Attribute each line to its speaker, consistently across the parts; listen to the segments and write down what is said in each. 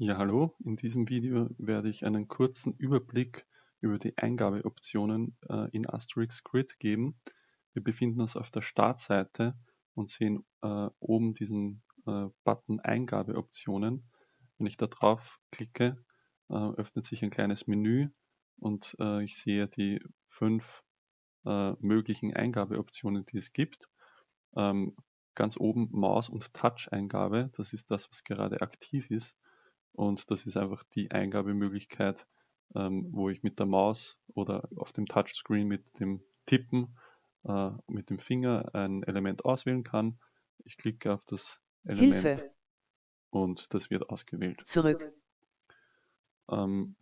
Speaker 1: Ja, hallo. In diesem Video werde ich einen kurzen Überblick über die Eingabeoptionen äh, in Asterix Grid geben. Wir befinden uns auf der Startseite und sehen äh, oben diesen äh, Button Eingabeoptionen. Wenn ich da drauf klicke, äh, öffnet sich ein kleines Menü und äh, ich sehe die fünf äh, möglichen Eingabeoptionen, die es gibt. Ähm, ganz oben Maus- und Touch-Eingabe, das ist das, was gerade aktiv ist. Und das ist einfach die Eingabemöglichkeit, ähm, wo ich mit der Maus oder auf dem Touchscreen mit dem Tippen äh, mit dem Finger ein Element auswählen kann. Ich klicke auf das Element
Speaker 2: Hilfe.
Speaker 1: und das wird ausgewählt.
Speaker 2: Zurück.
Speaker 1: Ähm,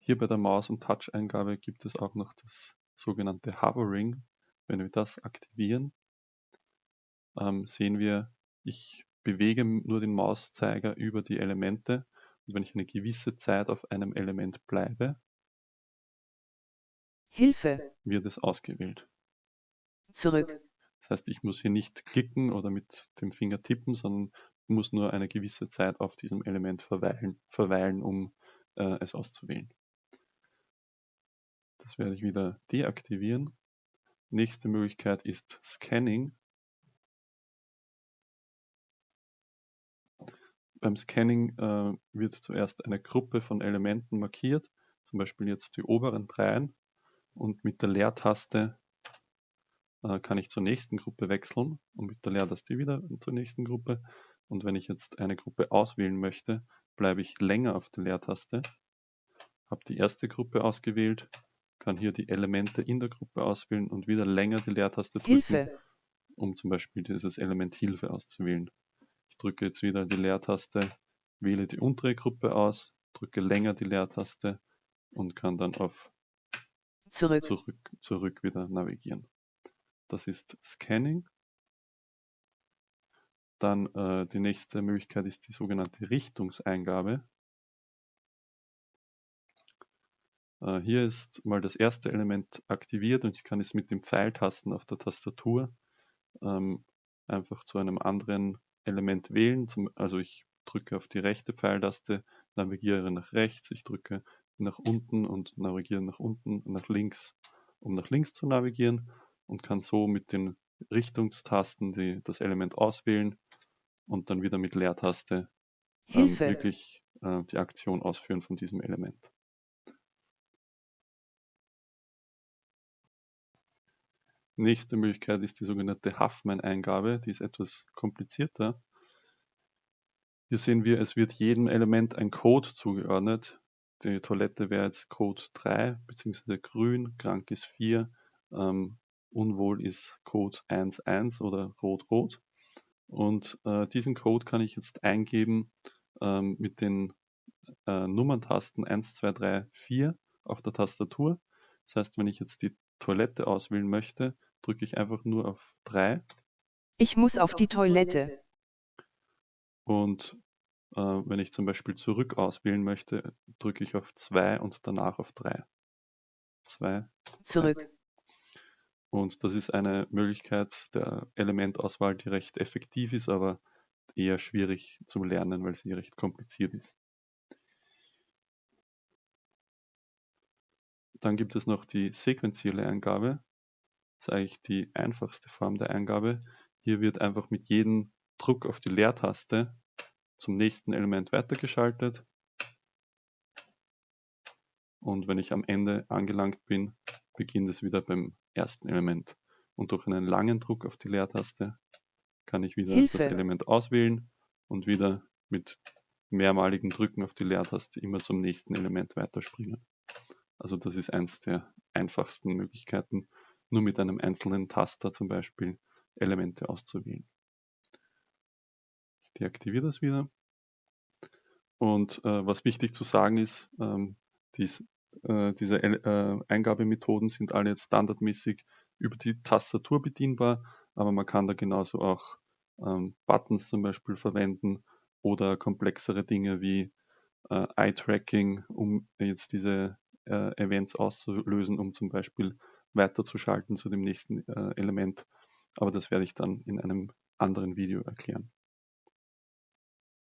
Speaker 1: hier bei der Maus- und Touch-Eingabe gibt es auch noch das sogenannte Hovering. Wenn wir das aktivieren, ähm, sehen wir, ich bewege nur den Mauszeiger über die Elemente wenn ich eine gewisse Zeit auf einem Element bleibe,
Speaker 2: Hilfe.
Speaker 1: wird es ausgewählt.
Speaker 2: Zurück.
Speaker 1: Das heißt, ich muss hier nicht klicken oder mit dem Finger tippen, sondern muss nur eine gewisse Zeit auf diesem Element verweilen, verweilen um äh, es auszuwählen. Das werde ich wieder deaktivieren. Nächste Möglichkeit ist Scanning. Beim Scanning äh, wird zuerst eine Gruppe von Elementen markiert, zum Beispiel jetzt die oberen dreien. Und mit der Leertaste äh, kann ich zur nächsten Gruppe wechseln und mit der Leertaste wieder zur nächsten Gruppe. Und wenn ich jetzt eine Gruppe auswählen möchte, bleibe ich länger auf der Leertaste, habe die erste Gruppe ausgewählt, kann hier die Elemente in der Gruppe auswählen und wieder länger die Leertaste drücken,
Speaker 2: Hilfe.
Speaker 1: um zum Beispiel dieses Element Hilfe auszuwählen. Ich drücke jetzt wieder die Leertaste, wähle die untere Gruppe aus, drücke länger die Leertaste und kann dann auf
Speaker 2: Zurück.
Speaker 1: zurück, zurück wieder navigieren. Das ist Scanning. Dann äh, die nächste Möglichkeit ist die sogenannte Richtungseingabe. Äh, hier ist mal das erste Element aktiviert und ich kann es mit den Pfeiltasten auf der Tastatur ähm, einfach zu einem anderen Element wählen. Zum, also ich drücke auf die rechte Pfeiltaste, navigiere nach rechts, ich drücke nach unten und navigiere nach unten, nach links, um nach links zu navigieren und kann so mit den Richtungstasten die, das Element auswählen und dann wieder mit Leertaste ähm, wirklich äh, die Aktion ausführen von diesem Element. Nächste Möglichkeit ist die sogenannte Huffman-Eingabe, die ist etwas komplizierter. Hier sehen wir, es wird jedem Element ein Code zugeordnet. Die Toilette wäre jetzt Code 3, beziehungsweise grün, krank ist 4, ähm, unwohl ist Code 1.1 oder rot-rot. Und äh, diesen Code kann ich jetzt eingeben ähm, mit den äh, Nummerntasten 1, 2, 3, 4 auf der Tastatur. Das heißt, wenn ich jetzt die Toilette auswählen möchte, drücke ich einfach nur auf 3
Speaker 2: Ich muss auf die Toilette.
Speaker 1: und äh, wenn ich zum Beispiel zurück auswählen möchte, drücke ich auf 2 und danach auf 3. 2.
Speaker 2: Zurück.
Speaker 1: Und das ist eine Möglichkeit der Elementauswahl, die recht effektiv ist, aber eher schwierig zu lernen, weil sie recht kompliziert ist. Dann gibt es noch die sequenzielle Eingabe. Ist eigentlich die einfachste Form der Eingabe. Hier wird einfach mit jedem Druck auf die Leertaste zum nächsten Element weitergeschaltet. Und wenn ich am Ende angelangt bin, beginnt es wieder beim ersten Element. Und durch einen langen Druck auf die Leertaste kann ich wieder
Speaker 2: Hilfe.
Speaker 1: das Element auswählen und wieder mit mehrmaligen Drücken auf die Leertaste immer zum nächsten Element weiterspringen. Also das ist eins der einfachsten Möglichkeiten, nur mit einem einzelnen Taster zum Beispiel Elemente auszuwählen. Ich deaktiviere das wieder. Und äh, was wichtig zu sagen ist, ähm, dies, äh, diese äh, Eingabemethoden sind alle jetzt standardmäßig über die Tastatur bedienbar, aber man kann da genauso auch ähm, Buttons zum Beispiel verwenden oder komplexere Dinge wie äh, Eye-Tracking, um jetzt diese äh, Events auszulösen, um zum Beispiel weiterzuschalten zu dem nächsten äh, Element. Aber das werde ich dann in einem anderen Video erklären.